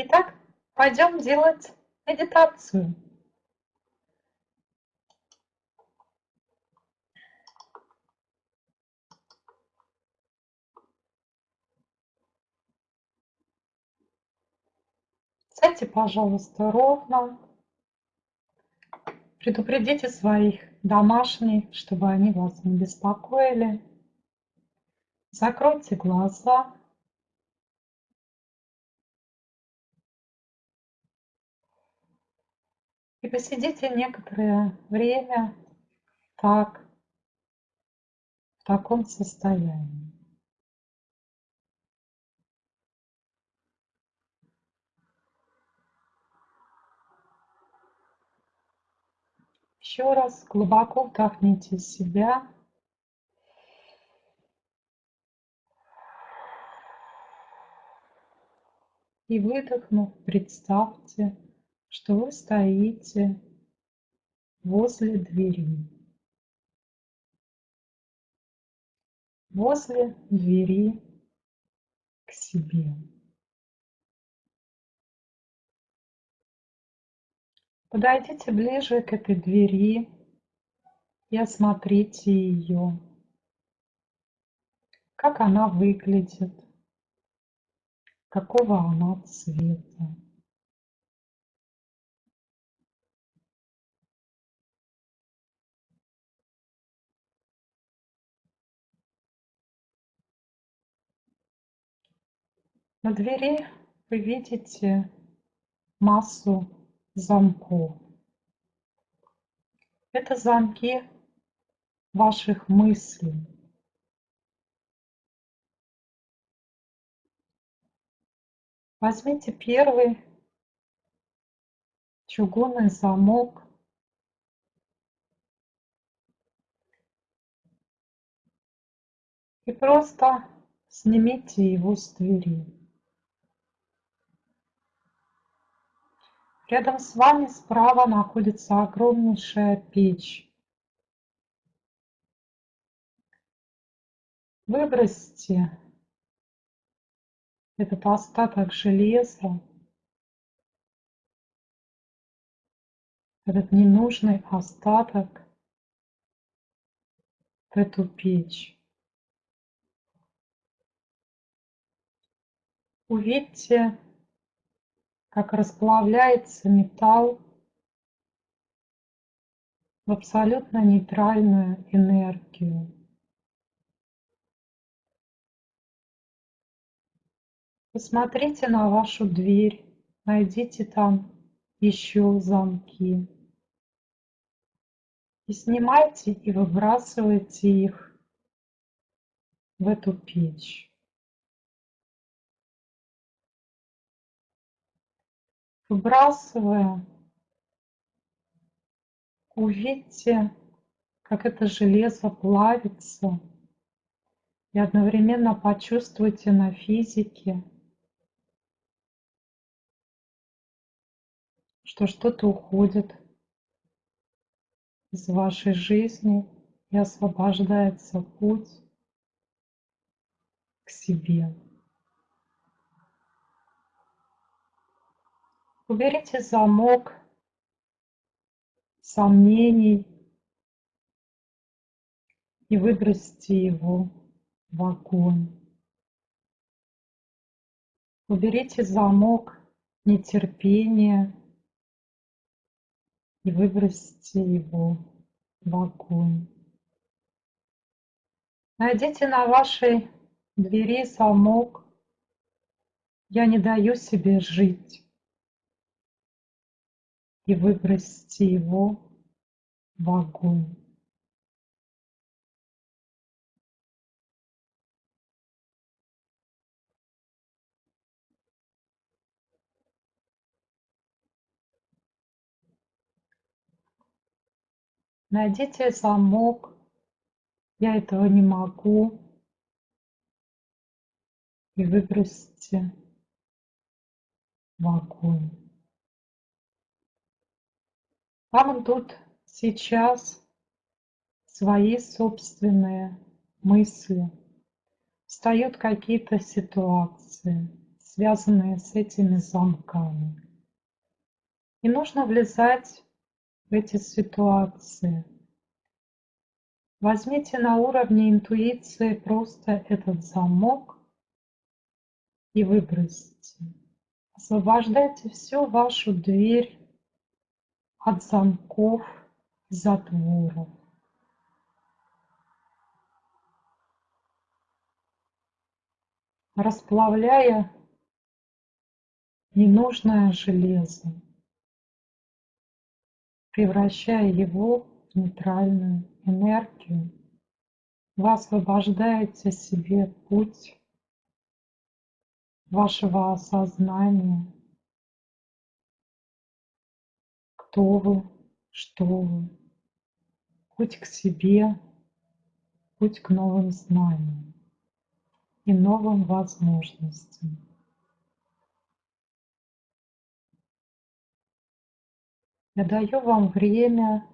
Итак, пойдем делать медитацию. Сядьте, пожалуйста, ровно. Предупредите своих домашних, чтобы они вас не беспокоили. Закройте глаза. И посидите некоторое время так, в таком состоянии. Еще раз глубоко вдохните себя. И выдохнув, представьте, что вы стоите возле двери. Возле двери к себе. Подойдите ближе к этой двери и осмотрите ее. Как она выглядит, какого она цвета. На двери вы видите массу замков. Это замки ваших мыслей. Возьмите первый чугунный замок. И просто снимите его с двери. Рядом с вами справа находится огромнейшая печь. Выбросьте этот остаток железа, этот ненужный остаток в эту печь. Увидьте как расплавляется металл в абсолютно нейтральную энергию. Посмотрите на вашу дверь, найдите там еще замки. И снимайте и выбрасывайте их в эту печь. Выбрасывая, увидьте, как это железо плавится, и одновременно почувствуйте на физике, что что-то уходит из вашей жизни и освобождается путь к себе. Уберите замок сомнений и выбросьте его в огонь. Уберите замок нетерпения и выбросьте его в огонь. Найдите на вашей двери замок «Я не даю себе жить» и выбросьте его в огонь. Найдите замок. Я этого не могу. И выбросьте в огонь. Вам тут сейчас свои собственные мысли, встают какие-то ситуации, связанные с этими замками. Не нужно влезать в эти ситуации. Возьмите на уровне интуиции просто этот замок и выбросите. Освобождайте всю вашу дверь от замков затворов. расплавляя ненужное железо, превращая его в нейтральную энергию, вы освобождаете себе путь вашего осознания, кто вы, что вы, путь к себе, путь к новым знаниям и новым возможностям. Я даю вам время,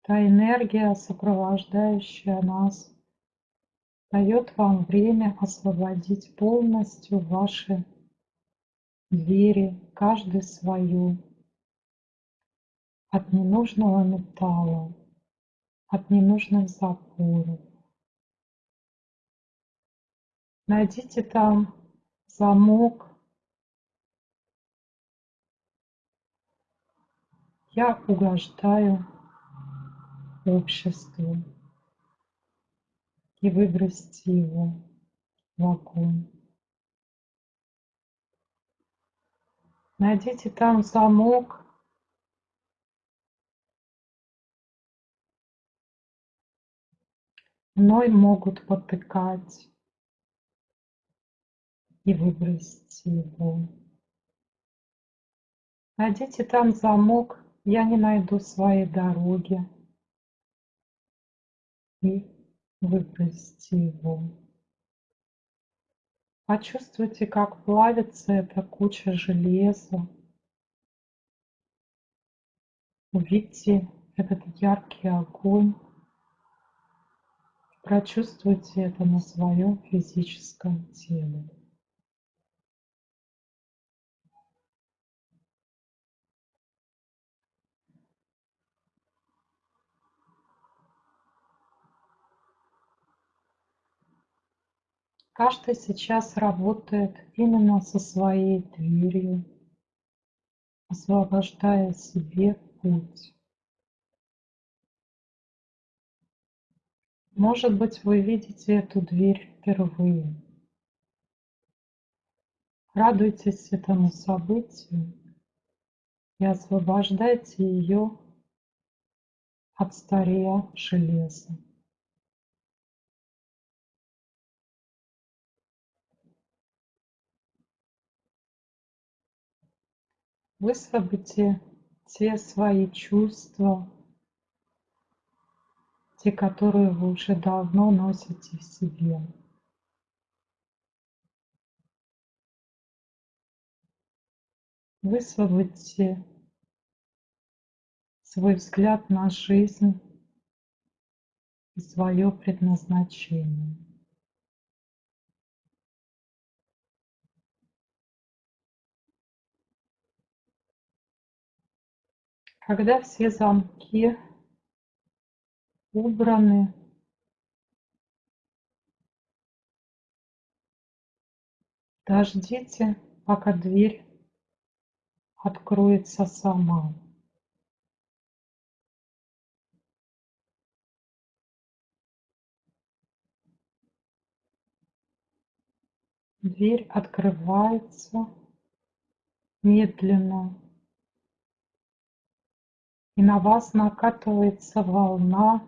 та энергия, сопровождающая нас, дает вам время освободить полностью ваши двери, каждый свою, от ненужного металла, от ненужных запоров. Найдите там замок. Я угождаю обществу и выбросьте его в огонь. Найдите там замок, мной могут потыкать и выбросьте его. Найдите там замок, я не найду своей дороги. И выбросьте его. Почувствуйте, как плавится эта куча железа. Увидьте этот яркий огонь. Прочувствуйте это на своем физическом теле. Каждый сейчас работает именно со своей дверью, освобождая себе путь. Может быть, вы видите эту дверь впервые. Радуйтесь этому событию и освобождайте ее от стария железа. Высвободите те свои чувства, те, которые вы уже давно носите в себе. Высвободите свой взгляд на жизнь и свое предназначение. Когда все замки убраны, дождите, пока дверь откроется сама. Дверь открывается медленно и на вас накатывается волна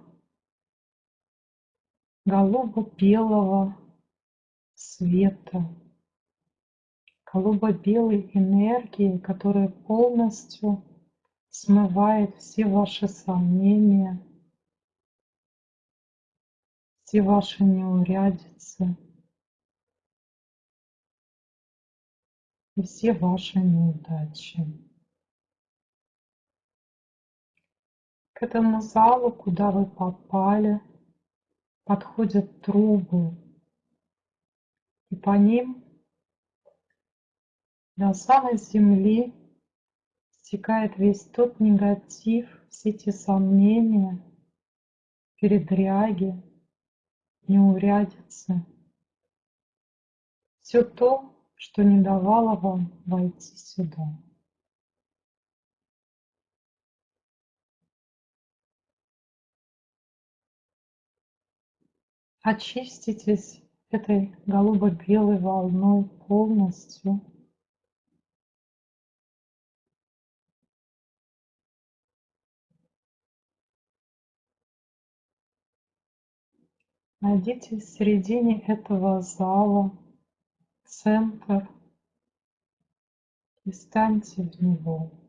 голубо-белого света, голубо-белой энергии, которая полностью смывает все ваши сомнения, все ваши неурядицы и все ваши неудачи. К этому залу, куда вы попали, подходят трубы, и по ним до самой земли стекает весь тот негатив, все те сомнения, передряги, неурядицы. Все то, что не давало вам войти сюда. Очиститесь этой голубо-белой волной полностью. Найдите в середине этого зала центр и станьте в него.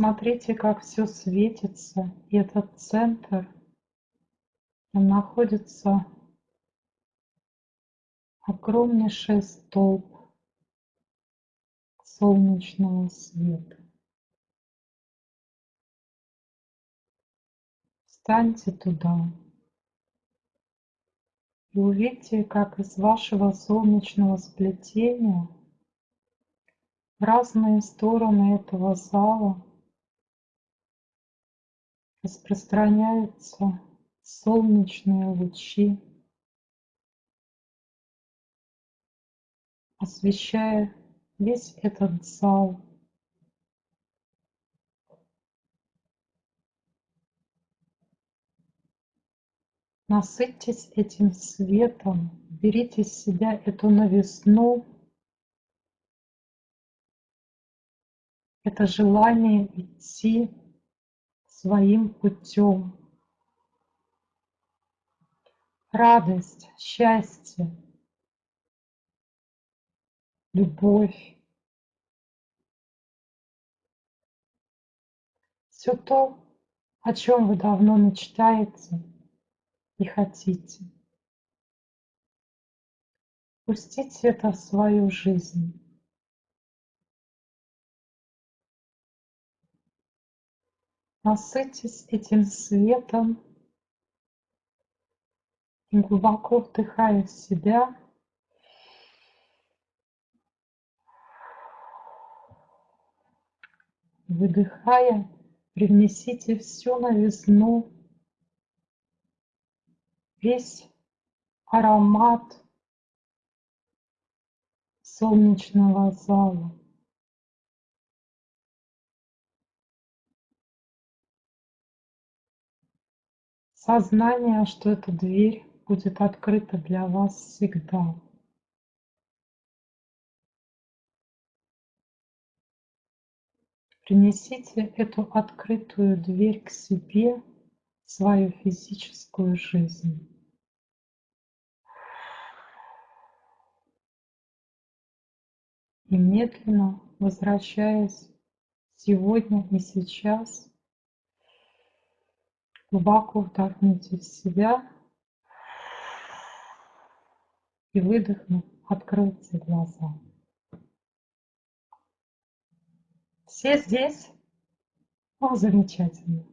Смотрите, как все светится, и этот центр, он находится огромнейший столб солнечного света. Встаньте туда и увидьте, как из вашего солнечного сплетения в разные стороны этого зала распространяются солнечные лучи, освещая весь этот зал. Насытьтесь этим светом, берите в себя эту новизну, это желание идти своим путем. Радость, счастье, любовь. Все то, о чем вы давно мечтаете и хотите. Пустите это в свою жизнь. Насытьтесь этим светом. Глубоко вдыхая в себя, выдыхая, привнесите всю новизну, весь аромат солнечного зала. Сознание, что эта дверь будет открыта для вас всегда. Принесите эту открытую дверь к себе в свою физическую жизнь. И медленно возвращаясь сегодня и сейчас, Глубоко вдохните в себя и выдохнув, откройте глаза. Все здесь? О, замечательно.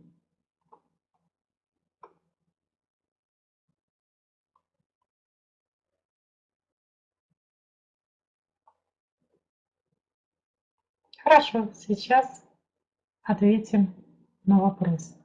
Хорошо, сейчас ответим на вопрос.